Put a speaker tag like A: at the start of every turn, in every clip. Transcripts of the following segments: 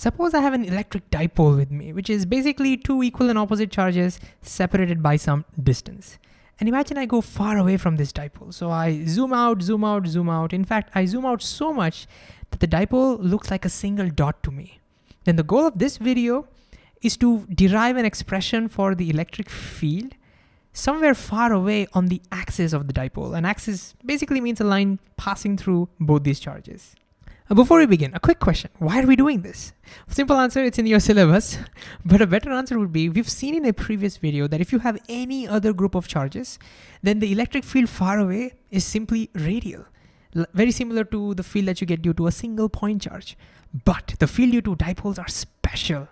A: Suppose I have an electric dipole with me, which is basically two equal and opposite charges separated by some distance. And imagine I go far away from this dipole. So I zoom out, zoom out, zoom out. In fact, I zoom out so much that the dipole looks like a single dot to me. Then the goal of this video is to derive an expression for the electric field somewhere far away on the axis of the dipole. An axis basically means a line passing through both these charges. Uh, before we begin, a quick question. Why are we doing this? Simple answer, it's in your syllabus. But a better answer would be, we've seen in a previous video that if you have any other group of charges, then the electric field far away is simply radial. L very similar to the field that you get due to a single point charge. But the field due to dipoles are special.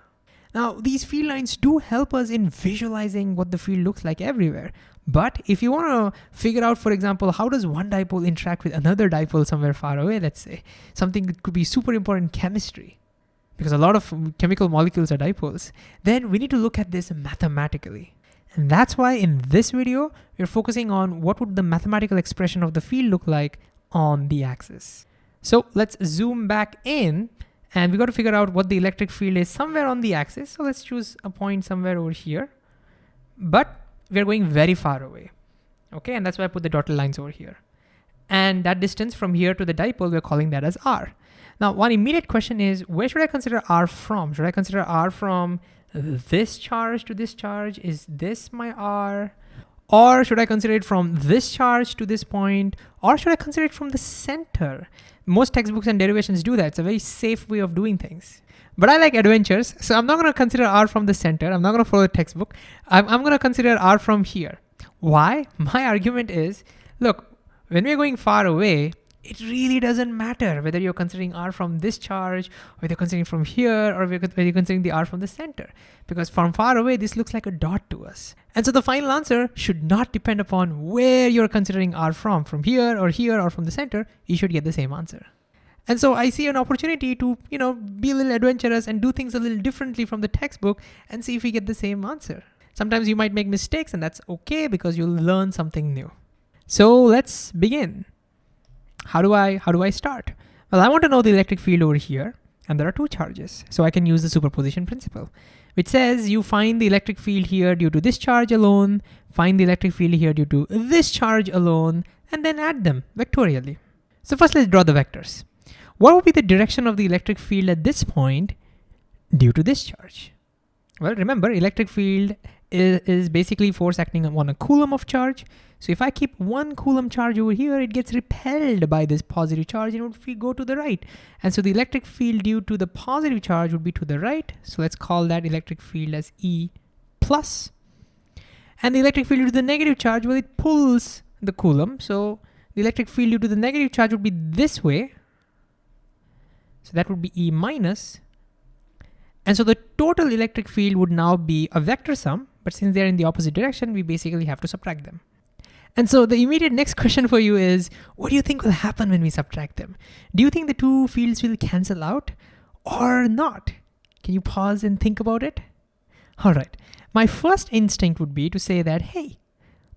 A: Now, these field lines do help us in visualizing what the field looks like everywhere. But if you want to figure out, for example, how does one dipole interact with another dipole somewhere far away, let's say, something that could be super important chemistry, because a lot of chemical molecules are dipoles, then we need to look at this mathematically. And that's why in this video, we're focusing on what would the mathematical expression of the field look like on the axis. So let's zoom back in and we got to figure out what the electric field is somewhere on the axis. So let's choose a point somewhere over here. But we're going very far away. Okay, and that's why I put the dotted lines over here. And that distance from here to the dipole, we're calling that as r. Now, one immediate question is, where should I consider r from? Should I consider r from this charge to this charge? Is this my r? Or should I consider it from this charge to this point? Or should I consider it from the center? Most textbooks and derivations do that. It's a very safe way of doing things. But I like adventures, so I'm not gonna consider R from the center. I'm not gonna follow the textbook. I'm, I'm gonna consider R from here. Why? My argument is, look, when we're going far away, it really doesn't matter whether you're considering R from this charge, or whether you're considering from here, or whether you're considering the R from the center. Because from far away, this looks like a dot to us. And so the final answer should not depend upon where you're considering R from, from here, or here, or from the center, you should get the same answer. And so I see an opportunity to, you know, be a little adventurous and do things a little differently from the textbook and see if we get the same answer. Sometimes you might make mistakes and that's okay because you'll learn something new. So let's begin. How do I, how do I start? Well, I want to know the electric field over here and there are two charges. So I can use the superposition principle, which says you find the electric field here due to this charge alone, find the electric field here due to this charge alone, and then add them vectorially. So first let's draw the vectors. What would be the direction of the electric field at this point due to this charge? Well, remember electric field is, is basically force acting on a coulomb of charge. So if I keep one coulomb charge over here, it gets repelled by this positive charge and it would go to the right. And so the electric field due to the positive charge would be to the right. So let's call that electric field as E plus. And the electric field due to the negative charge, well, it pulls the coulomb. So the electric field due to the negative charge would be this way, so that would be E minus. And so the total electric field would now be a vector sum, but since they're in the opposite direction, we basically have to subtract them. And so the immediate next question for you is, what do you think will happen when we subtract them? Do you think the two fields will cancel out or not? Can you pause and think about it? All right, my first instinct would be to say that, hey,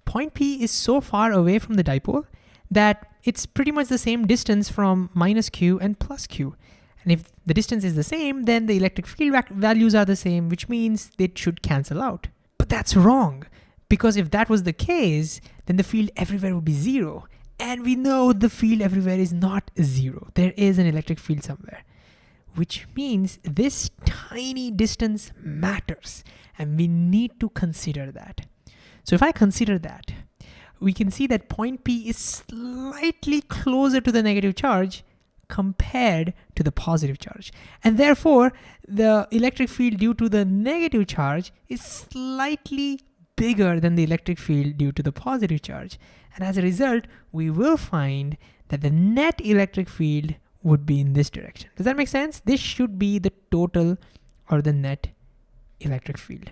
A: point P is so far away from the dipole that it's pretty much the same distance from minus Q and plus Q. And if the distance is the same, then the electric field values are the same, which means they should cancel out. But that's wrong, because if that was the case, then the field everywhere would be zero. And we know the field everywhere is not zero. There is an electric field somewhere, which means this tiny distance matters. And we need to consider that. So if I consider that, we can see that point P is slightly closer to the negative charge compared to the positive charge. And therefore, the electric field due to the negative charge is slightly bigger than the electric field due to the positive charge. And as a result, we will find that the net electric field would be in this direction. Does that make sense? This should be the total or the net electric field.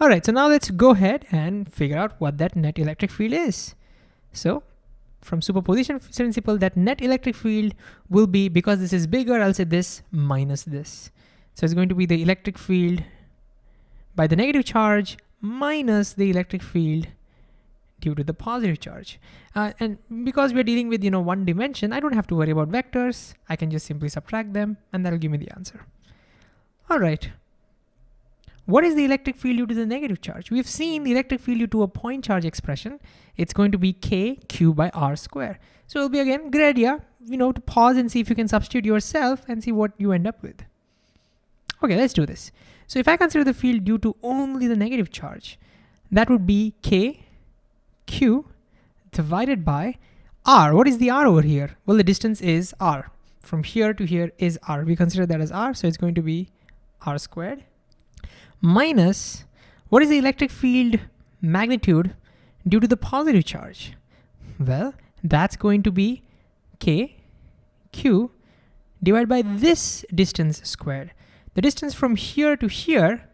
A: All right, so now let's go ahead and figure out what that net electric field is. So from superposition principle that net electric field will be, because this is bigger, I'll say this minus this. So it's going to be the electric field by the negative charge minus the electric field due to the positive charge. Uh, and because we're dealing with you know one dimension, I don't have to worry about vectors. I can just simply subtract them and that'll give me the answer. All right. What is the electric field due to the negative charge? We've seen the electric field due to a point charge expression. It's going to be k q by r square. So it'll be again, good idea, you know, to pause and see if you can substitute yourself and see what you end up with. Okay, let's do this. So if I consider the field due to only the negative charge, that would be k q divided by r. What is the r over here? Well, the distance is r. From here to here is r. We consider that as r, so it's going to be r squared minus, what is the electric field magnitude due to the positive charge? Well, that's going to be k q divided by this distance squared. The distance from here to here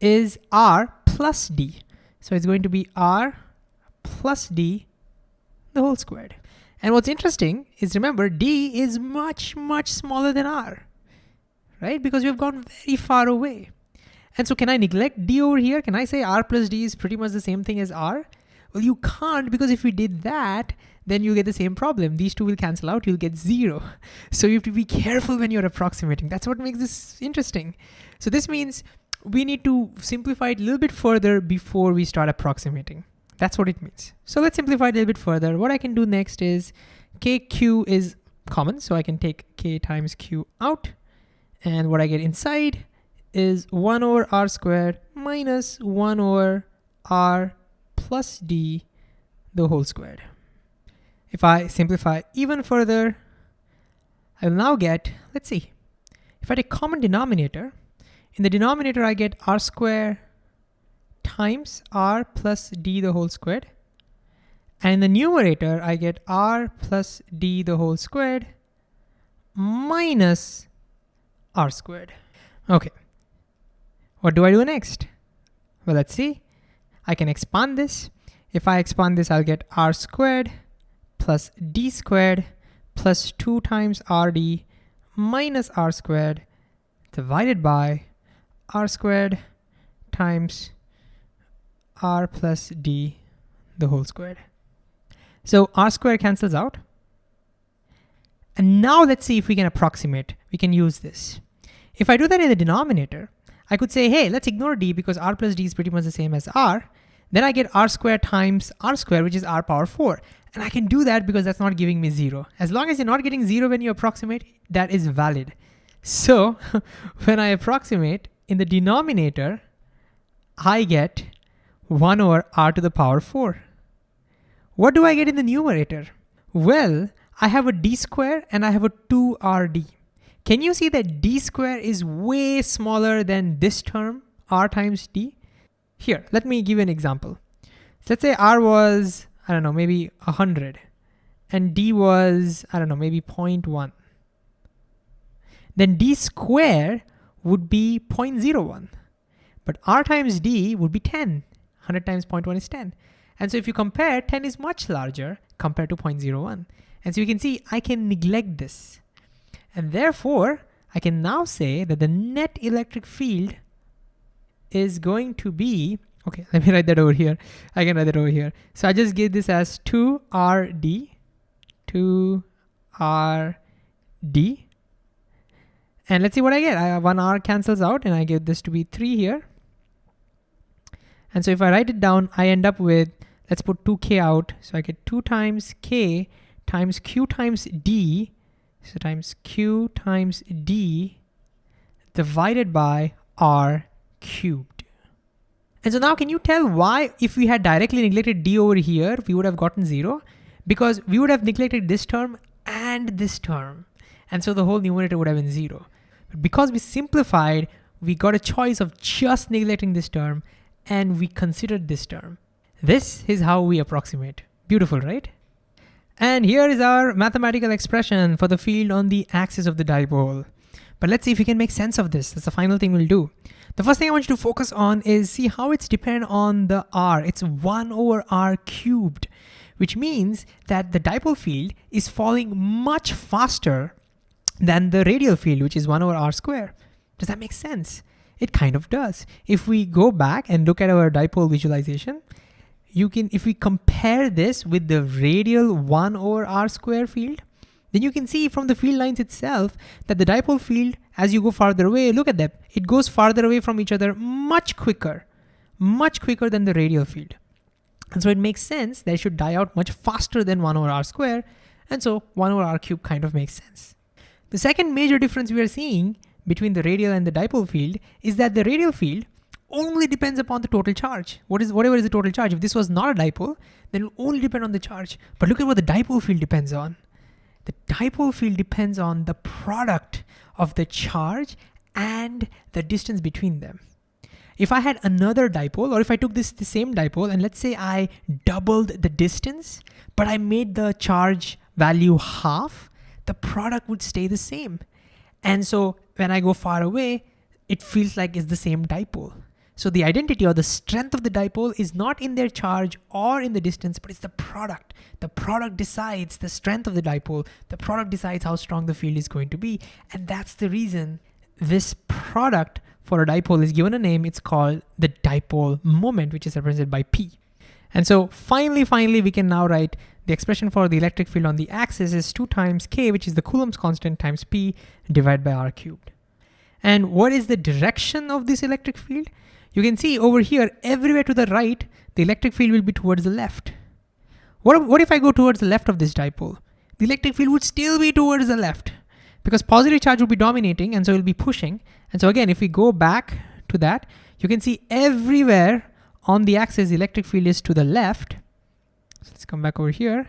A: is r plus d. So it's going to be r plus d the whole squared. And what's interesting is remember d is much, much smaller than r, right? Because we've gone very far away. And so can I neglect d over here? Can I say r plus d is pretty much the same thing as r? Well, you can't because if we did that, then you get the same problem. These two will cancel out, you'll get zero. So you have to be careful when you're approximating. That's what makes this interesting. So this means we need to simplify it a little bit further before we start approximating. That's what it means. So let's simplify it a little bit further. What I can do next is kq is common, so I can take k times q out. And what I get inside is 1 over r squared minus 1 over r plus d the whole squared. If I simplify even further, I will now get, let's see, if I take common denominator, in the denominator I get r squared times r plus d the whole squared. And in the numerator, I get r plus d the whole squared minus r squared. Okay, what do I do next? Well, let's see. I can expand this. If I expand this, I'll get r squared plus d squared plus 2 times rd minus r squared divided by r squared times r plus d the whole squared. So r squared cancels out. And now let's see if we can approximate. We can use this. If I do that in the denominator, I could say, hey, let's ignore d because r plus d is pretty much the same as r. Then I get r squared times r squared, which is r power 4. And I can do that because that's not giving me 0. As long as you're not getting 0 when you approximate, that is valid. So when I approximate, in the denominator, I get 1 over r to the power 4. What do I get in the numerator? Well, I have a d square and I have a 2rd. Can you see that d square is way smaller than this term, r times d? Here, let me give you an example. So let's say r was, I don't know, maybe 100, and d was, I don't know, maybe 0.1. Then d square would be 0.01. But r times d would be 10. 100 times 0.1 is 10. And so if you compare, 10 is much larger compared to 0.01. And so you can see I can neglect this. And therefore, I can now say that the net electric field is going to be, okay, let me write that over here. I can write that over here. So I just give this as 2RD, 2RD. And let's see what I get. I one R cancels out and I get this to be three here. And so if I write it down, I end up with, let's put 2K out. So I get two times K times Q times D so times q times d divided by r cubed. And so now can you tell why if we had directly neglected d over here, we would have gotten zero? Because we would have neglected this term and this term. And so the whole numerator would have been zero. But because we simplified, we got a choice of just neglecting this term and we considered this term. This is how we approximate. Beautiful, right? And here is our mathematical expression for the field on the axis of the dipole. But let's see if we can make sense of this. That's the final thing we'll do. The first thing I want you to focus on is see how it's dependent on the r. It's 1 over r cubed, which means that the dipole field is falling much faster than the radial field, which is 1 over r square. Does that make sense? It kind of does. If we go back and look at our dipole visualization, you can, if we compare this with the radial 1 over r square field, then you can see from the field lines itself that the dipole field, as you go farther away, look at that, it goes farther away from each other much quicker, much quicker than the radial field. And so it makes sense that it should die out much faster than one over r square. And so one over r cube kind of makes sense. The second major difference we are seeing between the radial and the dipole field is that the radial field only depends upon the total charge. What is whatever is the total charge. If this was not a dipole, then it will only depend on the charge. But look at what the dipole field depends on. The dipole field depends on the product of the charge and the distance between them. If I had another dipole, or if I took this the same dipole, and let's say I doubled the distance, but I made the charge value half, the product would stay the same. And so when I go far away, it feels like it's the same dipole. So the identity or the strength of the dipole is not in their charge or in the distance, but it's the product. The product decides the strength of the dipole. The product decides how strong the field is going to be. And that's the reason this product for a dipole is given a name. It's called the dipole moment, which is represented by P. And so finally, finally, we can now write the expression for the electric field on the axis is 2 times k, which is the Coulomb's constant, times p divided by r cubed. And what is the direction of this electric field? You can see over here, everywhere to the right, the electric field will be towards the left. What, what if I go towards the left of this dipole? The electric field would still be towards the left because positive charge will be dominating and so it will be pushing. And so again, if we go back to that, you can see everywhere on the axis, the electric field is to the left. So let's come back over here.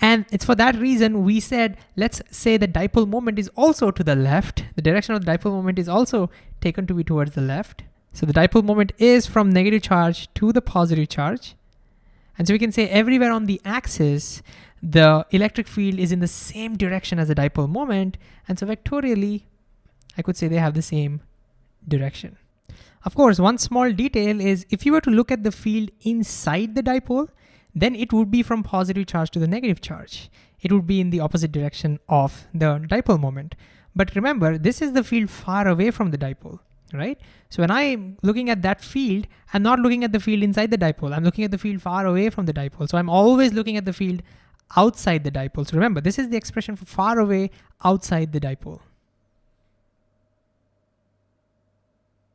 A: And it's for that reason we said, let's say the dipole moment is also to the left. The direction of the dipole moment is also taken to be towards the left. So the dipole moment is from negative charge to the positive charge. And so we can say everywhere on the axis, the electric field is in the same direction as the dipole moment. And so vectorially, I could say they have the same direction. Of course, one small detail is if you were to look at the field inside the dipole, then it would be from positive charge to the negative charge. It would be in the opposite direction of the dipole moment. But remember, this is the field far away from the dipole right? So when I'm looking at that field, I'm not looking at the field inside the dipole. I'm looking at the field far away from the dipole. So I'm always looking at the field outside the dipole. So remember, this is the expression for far away outside the dipole.